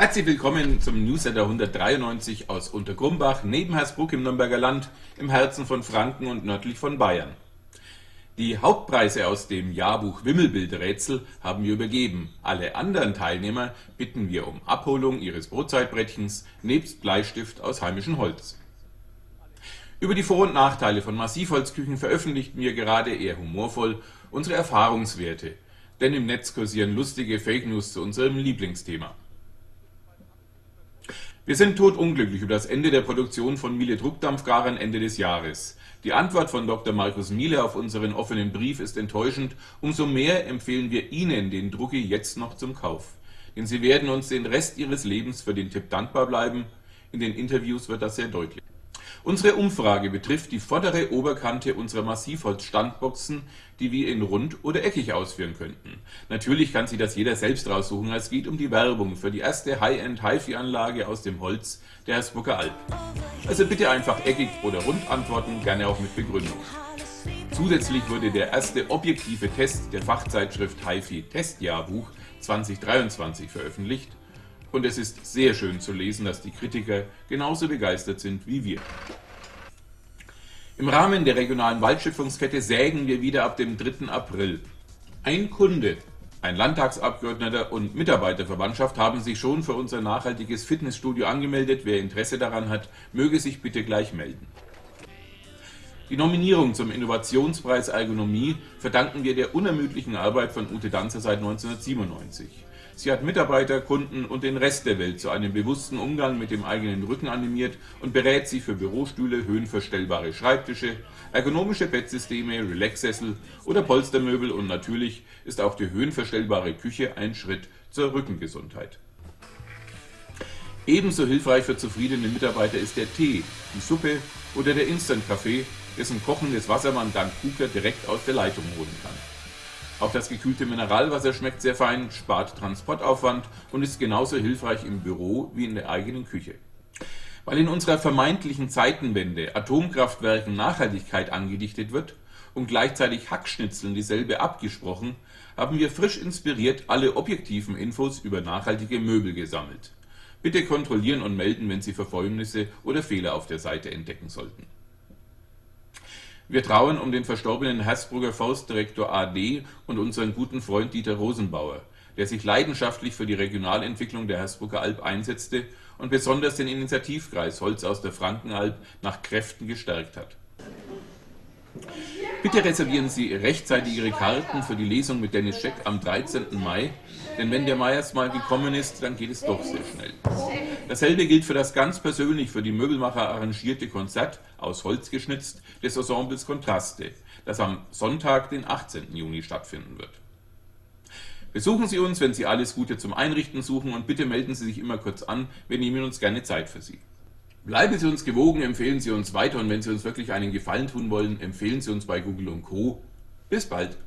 Herzlich willkommen zum Newsletter 193 aus Untergrumbach, neben Hersbruck im Nürnberger Land, im Herzen von Franken und nördlich von Bayern. Die Hauptpreise aus dem Jahrbuch Wimmelbildrätsel haben wir übergeben. Alle anderen Teilnehmer bitten wir um Abholung ihres Brotzeitbrettchens nebst Bleistift aus heimischem Holz. Über die Vor- und Nachteile von Massivholzküchen veröffentlichten wir gerade eher humorvoll unsere Erfahrungswerte, denn im Netz kursieren lustige Fake News zu unserem Lieblingsthema. Wir sind todunglücklich über das Ende der Produktion von Miele Druckdampfgarern Ende des Jahres. Die Antwort von Dr. Markus Miele auf unseren offenen Brief ist enttäuschend, umso mehr empfehlen wir Ihnen den Drucki jetzt noch zum Kauf. Denn Sie werden uns den Rest Ihres Lebens für den Tipp dankbar bleiben, in den Interviews wird das sehr deutlich. Unsere Umfrage betrifft die vordere Oberkante unserer Massivholz-Standboxen, die wir in rund oder eckig ausführen könnten. Natürlich kann sich das jeder selbst raussuchen, es geht um die Werbung für die erste High-End HiFi-Anlage aus dem Holz der Hersbrucker Alp. Also bitte einfach eckig oder rund antworten, gerne auch mit Begründung. Zusätzlich wurde der erste objektive Test der Fachzeitschrift HiFi Testjahrbuch 2023 veröffentlicht und es ist sehr schön zu lesen, dass die Kritiker genauso begeistert sind wie wir. Im Rahmen der regionalen Waldschöpfungskette sägen wir wieder ab dem 3. April. Ein Kunde, ein Landtagsabgeordneter und Mitarbeiterverwandtschaft haben sich schon für unser nachhaltiges Fitnessstudio angemeldet. Wer Interesse daran hat, möge sich bitte gleich melden. Die Nominierung zum Innovationspreis Ergonomie verdanken wir der unermüdlichen Arbeit von Ute Danzer seit 1997. Sie hat Mitarbeiter, Kunden und den Rest der Welt zu einem bewussten Umgang mit dem eigenen Rücken animiert und berät sie für Bürostühle, höhenverstellbare Schreibtische, ergonomische Bettsysteme, Relaxsessel oder Polstermöbel und natürlich ist auch die höhenverstellbare Küche ein Schritt zur Rückengesundheit. Ebenso hilfreich für zufriedene Mitarbeiter ist der Tee, die Suppe oder der Instant-Kaffee, dessen kochendes Wasser man dank Kuka direkt aus der Leitung holen kann. Auch das gekühlte Mineralwasser schmeckt sehr fein, spart Transportaufwand und ist genauso hilfreich im Büro wie in der eigenen Küche. Weil in unserer vermeintlichen Zeitenwende Atomkraftwerken Nachhaltigkeit angedichtet wird und gleichzeitig Hackschnitzeln dieselbe abgesprochen, haben wir frisch inspiriert alle objektiven Infos über nachhaltige Möbel gesammelt. Bitte kontrollieren und melden, wenn Sie Versäumnisse oder Fehler auf der Seite entdecken sollten. Wir trauern um den verstorbenen Hersbrucker Forstdirektor AD und unseren guten Freund Dieter Rosenbauer, der sich leidenschaftlich für die Regionalentwicklung der Hersbrucker Alb einsetzte und besonders den Initiativkreis Holz aus der Frankenalb nach Kräften gestärkt hat. Bitte reservieren Sie rechtzeitig Ihre Karten für die Lesung mit Dennis Scheck am 13. Mai, denn wenn der Mai erst mal gekommen ist, dann geht es doch sehr schnell. Dasselbe gilt für das ganz persönlich für die Möbelmacher arrangierte Konzert, aus Holz geschnitzt, des Ensembles Kontraste, das am Sonntag, den 18. Juni stattfinden wird. Besuchen Sie uns, wenn Sie alles Gute zum Einrichten suchen und bitte melden Sie sich immer kurz an, wir nehmen uns gerne Zeit für Sie. Bleiben Sie uns gewogen, empfehlen Sie uns weiter und wenn Sie uns wirklich einen Gefallen tun wollen, empfehlen Sie uns bei Google und Co. Bis bald!